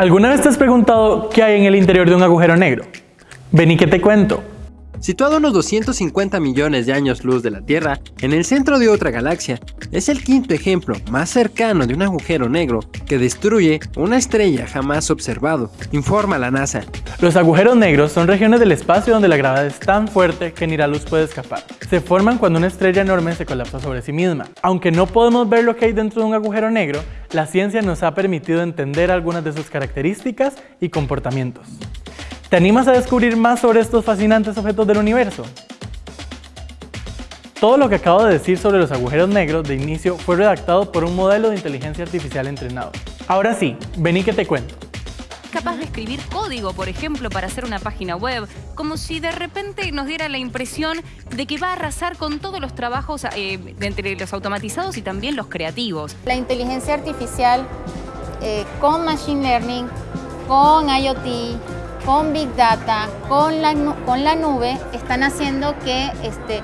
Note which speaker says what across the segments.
Speaker 1: ¿Alguna vez te has preguntado qué hay en el interior de un agujero negro? Vení que te cuento.
Speaker 2: Situado a unos 250 millones de años luz de la Tierra, en el centro de otra galaxia, es el quinto ejemplo más cercano de un agujero negro que destruye una estrella jamás observado, informa la NASA.
Speaker 1: Los agujeros negros son regiones del espacio donde la gravedad es tan fuerte que ni la luz puede escapar. Se forman cuando una estrella enorme se colapsa sobre sí misma. Aunque no podemos ver lo que hay dentro de un agujero negro, la ciencia nos ha permitido entender algunas de sus características y comportamientos. ¿Te animas a descubrir más sobre estos fascinantes objetos del universo? Todo lo que acabo de decir sobre los agujeros negros de inicio fue redactado por un modelo de inteligencia artificial entrenado. Ahora sí, vení que te cuento.
Speaker 3: Capaz de escribir código, por ejemplo, para hacer una página web, como si de repente nos diera la impresión de que va a arrasar con todos los trabajos eh, entre los automatizados y también los creativos.
Speaker 4: La inteligencia artificial eh, con Machine Learning, con IoT, con Big Data, con la, con la nube, están haciendo que este,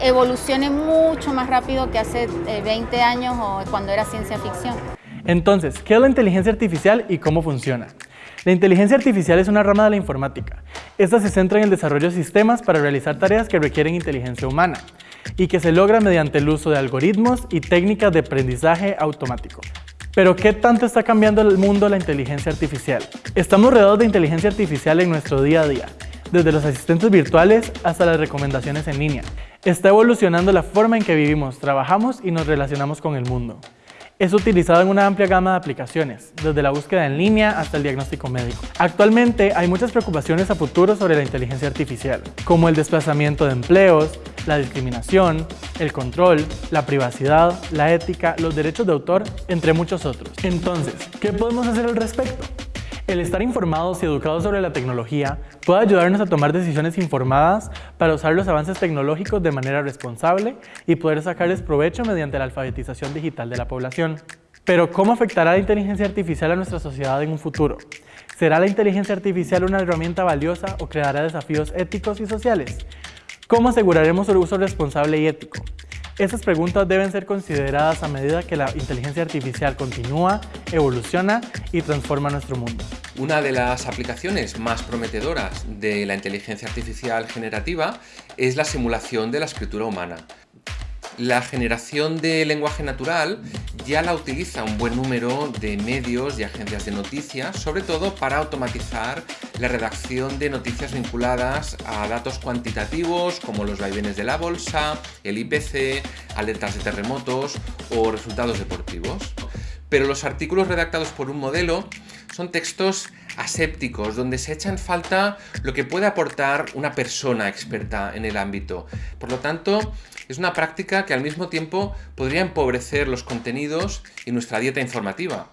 Speaker 4: evolucione mucho más rápido que hace 20 eh, años o cuando era ciencia ficción.
Speaker 1: Entonces, ¿qué es la inteligencia artificial y cómo funciona? La inteligencia artificial es una rama de la informática. Esta se centra en el desarrollo de sistemas para realizar tareas que requieren inteligencia humana y que se logra mediante el uso de algoritmos y técnicas de aprendizaje automático. Pero ¿qué tanto está cambiando el mundo la inteligencia artificial? Estamos rodeados de inteligencia artificial en nuestro día a día, desde los asistentes virtuales hasta las recomendaciones en línea. Está evolucionando la forma en que vivimos, trabajamos y nos relacionamos con el mundo. Es utilizado en una amplia gama de aplicaciones, desde la búsqueda en línea hasta el diagnóstico médico. Actualmente hay muchas preocupaciones a futuro sobre la inteligencia artificial, como el desplazamiento de empleos, la discriminación, el control, la privacidad, la ética, los derechos de autor, entre muchos otros. Entonces, ¿qué podemos hacer al respecto? El estar informados y educados sobre la tecnología puede ayudarnos a tomar decisiones informadas para usar los avances tecnológicos de manera responsable y poder sacarles provecho mediante la alfabetización digital de la población. Pero ¿cómo afectará la inteligencia artificial a nuestra sociedad en un futuro? ¿Será la inteligencia artificial una herramienta valiosa o creará desafíos éticos y sociales? ¿Cómo aseguraremos el uso responsable y ético? Estas preguntas deben ser consideradas a medida que la inteligencia artificial continúa, evoluciona y transforma nuestro mundo.
Speaker 5: Una de las aplicaciones más prometedoras de la inteligencia artificial generativa es la simulación de la escritura humana. La generación de lenguaje natural ya la utiliza un buen número de medios y agencias de noticias, sobre todo para automatizar la redacción de noticias vinculadas a datos cuantitativos como los vaivenes de la bolsa, el IPC, alertas de terremotos o resultados deportivos. Pero los artículos redactados por un modelo son textos asépticos, donde se echa en falta lo que puede aportar una persona experta en el ámbito. Por lo tanto, es una práctica que al mismo tiempo podría empobrecer los contenidos y nuestra dieta informativa.